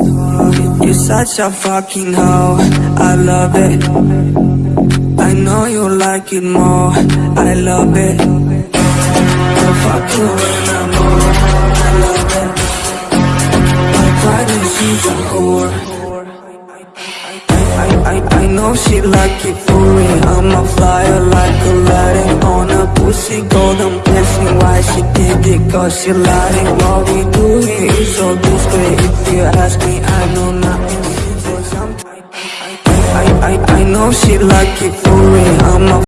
You're such a fucking hoe, I love it. I know you like it more, I love it. I fuck you when I'm more, I love it pride is she's a whore I, I, I know she like it for me I'm a flyer like Aladdin On a pussy. Golden blessing Why she did it? Cause she lied it so discreet If you ask me I know nothing. I, I, I, I know she like it for me I'm a